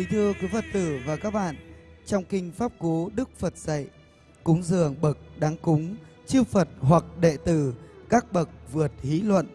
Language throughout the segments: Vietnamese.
Kính thưa quý Phật tử và các bạn, trong kinh Pháp Cú Đức Phật dạy, cúng dường bậc đáng cúng, chư Phật hoặc đệ tử, các bậc vượt hí luận,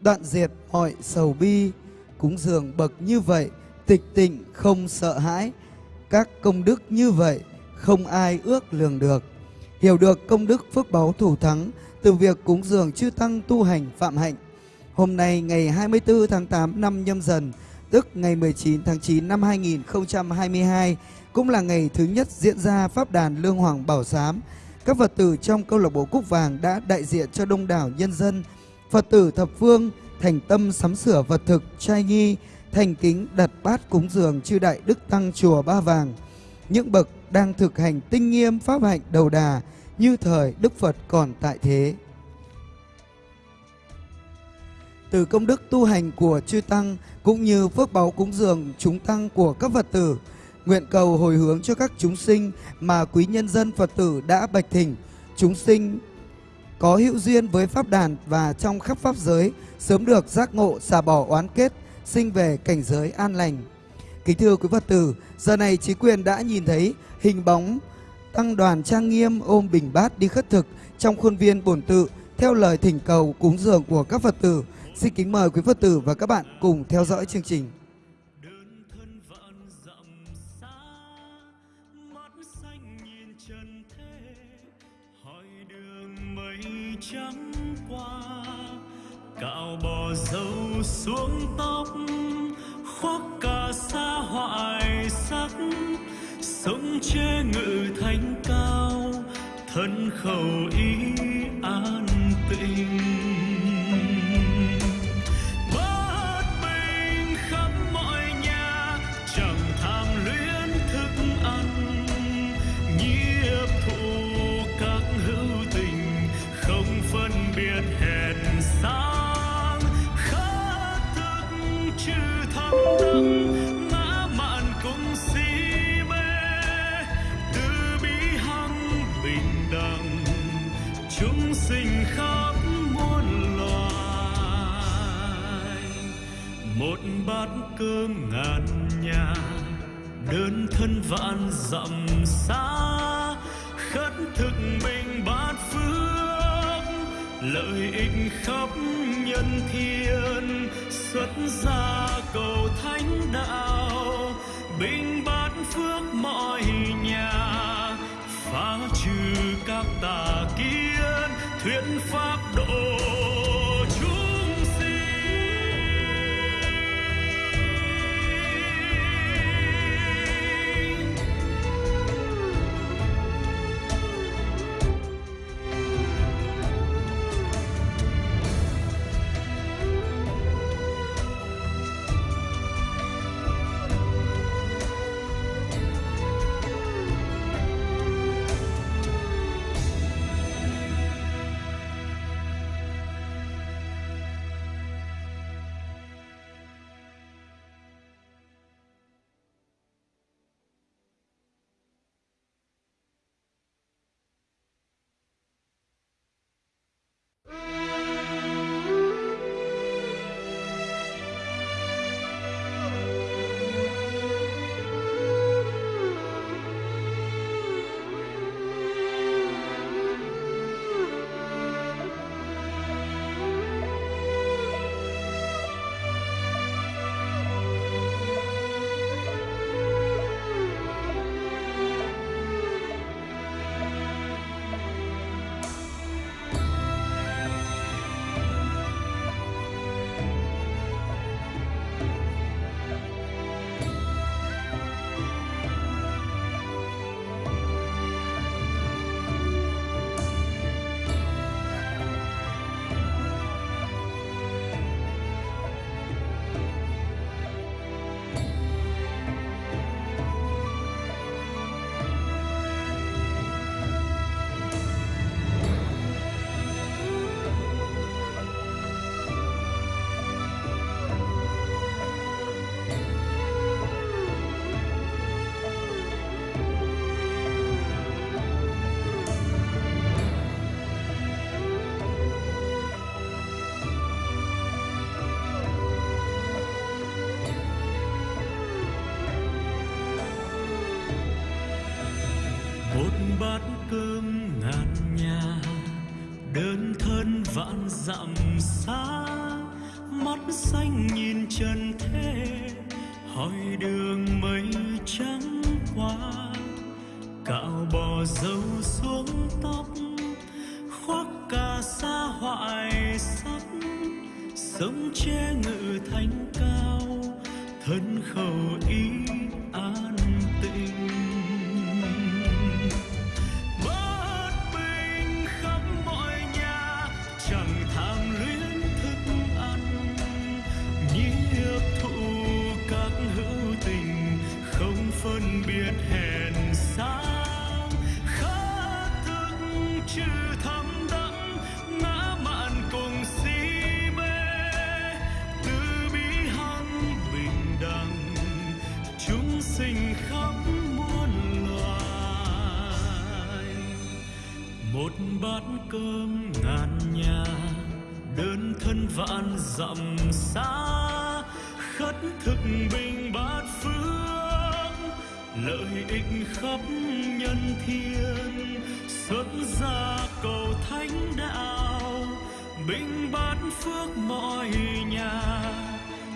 đoạn diệt mọi sầu bi, cúng dường bậc như vậy, tịch tịnh không sợ hãi, các công đức như vậy không ai ước lường được. Hiểu được công đức phước báu thủ thắng từ việc cúng dường chư tăng tu hành phạm hạnh. Hôm nay ngày 24 tháng 8 năm nhâm dần, tức ngày 19 tháng 9 năm 2022, cũng là ngày thứ nhất diễn ra Pháp đàn Lương Hoàng Bảo Giám. Các Phật tử trong câu lạc bộ Cúc Vàng đã đại diện cho đông đảo nhân dân, Phật tử thập phương, thành tâm sắm sửa vật thực, trai nghi, thành kính đặt bát cúng dường chư đại đức tăng chùa Ba Vàng. Những bậc đang thực hành tinh nghiêm pháp hạnh đầu đà như thời Đức Phật còn tại thế. Từ công đức tu hành của chư tăng cũng như phước báu cúng dường chúng tăng của các Phật tử, nguyện cầu hồi hướng cho các chúng sinh mà quý nhân dân Phật tử đã bạch thỉnh, chúng sinh có hữu duyên với pháp đàn và trong khắp pháp giới sớm được giác ngộ xả bỏ oán kết, sinh về cảnh giới an lành. Kính thưa quý Phật tử, giờ này trí quyền đã nhìn thấy hình bóng tăng đoàn trang nghiêm ôm bình bát đi khất thực trong khuôn viên bổn tự theo lời thỉnh cầu cúng dường của các Phật tử. Xin kính mời quý Phật tử và các bạn cùng theo dõi chương trình. đơn trắng qua cạo bò dâu xuống tóc, khoác cả xa hoại sắc, sống chế ngự thánh cao, thân khẩu ý an tịnh cơm ngàn nhà, đơn thân vạn dặm xa. Khất thực mình bát phước, lợi ích khắp nhân thiên. Xuất gia cầu thánh đạo, bình bát phước mọi nhà. Phá trừ các tà kiến, thuyết pháp độ cơm ngàn nhà, đơn thân vạn dặm xa. Mắt xanh nhìn trần thế, hỏi đường mây trắng qua. Cạo bò dâu xuống tóc, khoác cà sa hoại sắc. Sống che ngự thánh cao, thân khẩu ý biết biệt hèn sang khát thức chưa thấm đắm ngã mạn cùng si mê. Từ bi hăng bình đẳng, chúng sinh khắp muôn loài. Một bát cơm ngàn nhà, đơn thân vạn dặm xa. Khất thực bình bát lợi ích khắp nhân thiên, xuất gia cầu thánh đạo, bình bát phước mọi nhà.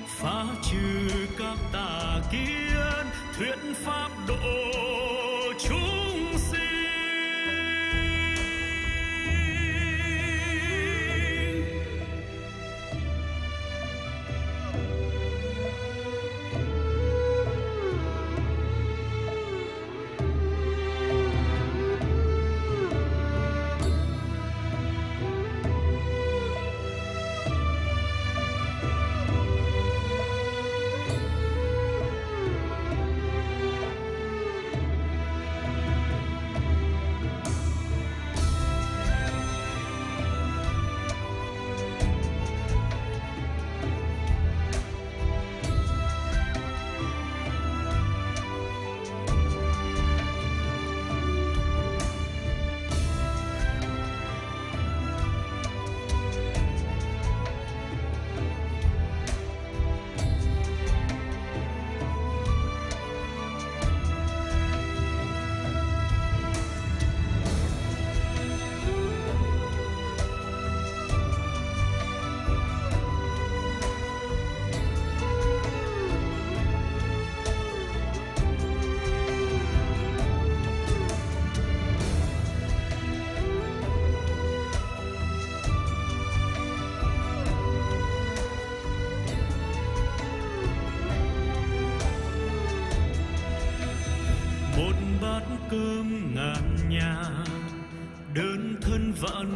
Phá trừ các tà kiến, thuyết pháp độ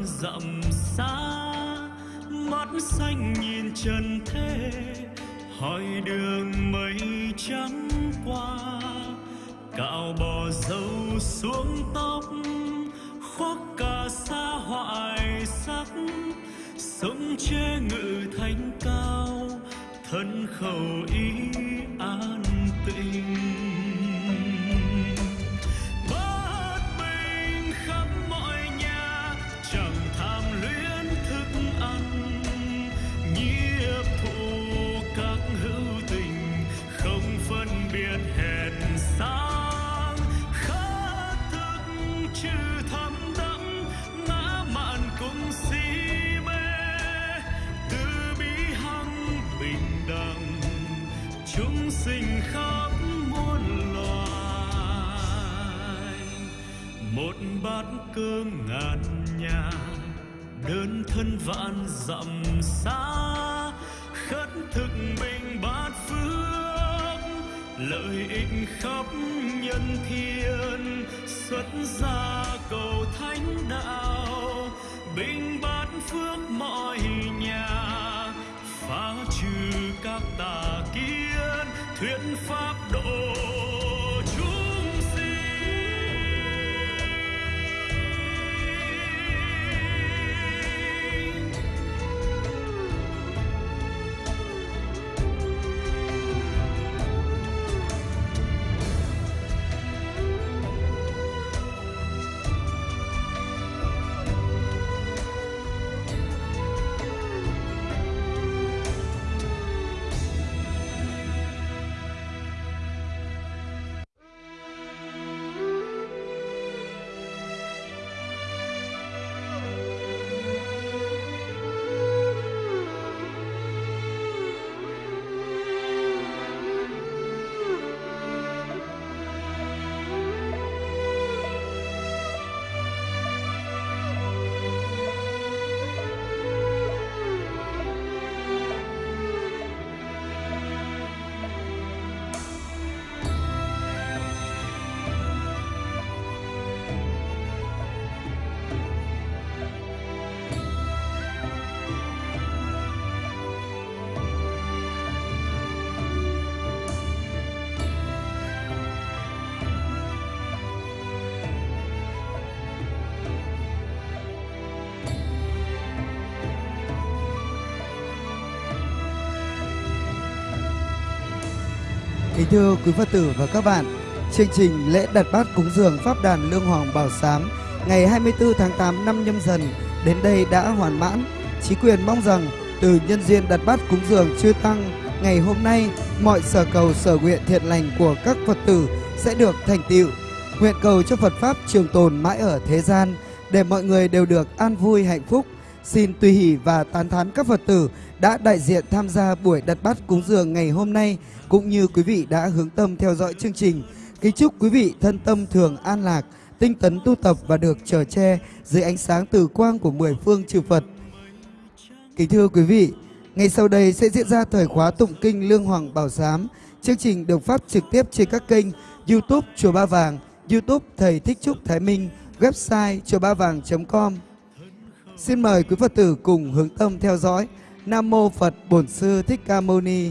thân dặm xa, mắt xanh nhìn trần thế, hỏi đường mây trắng qua. Cạo bò dâu xuống tóc, khoác cả sa hoại sắc, sống che ngự thanh cao, thân khẩu ý an tịnh. Chúng sinh khắp muôn loài. Một bát cơm ngàn nhà, đơn thân vạn dặm xa. Khất thực bình bát phước, lợi ích khắp nhân thiên. Xuất gia cầu thánh đạo, bình bát phước mọi nhà. Phá trừ các tà kiến thuyết pháp Kính thưa quý Phật tử và các bạn, chương trình lễ đặt bát cúng dường Pháp đàn Lương Hoàng Bảo Sám ngày 24 tháng 8 năm nhâm dần đến đây đã hoàn mãn. Chí quyền mong rằng từ nhân duyên đặt bát cúng dường chư Tăng ngày hôm nay, mọi sở cầu sở nguyện thiện lành của các Phật tử sẽ được thành tựu. Nguyện cầu cho Phật Pháp trường tồn mãi ở thế gian để mọi người đều được an vui hạnh phúc. Xin tùy hỷ và tán thán các Phật tử đã đại diện tham gia buổi đặt bát cúng dường ngày hôm nay cũng như quý vị đã hướng tâm theo dõi chương trình. Kính chúc quý vị thân tâm thường an lạc, tinh tấn tu tập và được trở che dưới ánh sáng từ quang của mười phương chư Phật. Kính thưa quý vị, ngay sau đây sẽ diễn ra thời khóa tụng kinh Lương Hoàng Bảo Giám. Chương trình được phát trực tiếp trên các kênh YouTube Chùa Ba Vàng, YouTube Thầy Thích Trúc Thái Minh, website chùa ba vàng.com. Xin mời quý Phật tử cùng hướng tâm theo dõi. Nam Mô Phật Bổn Sư Thích Ca Mâu Ni.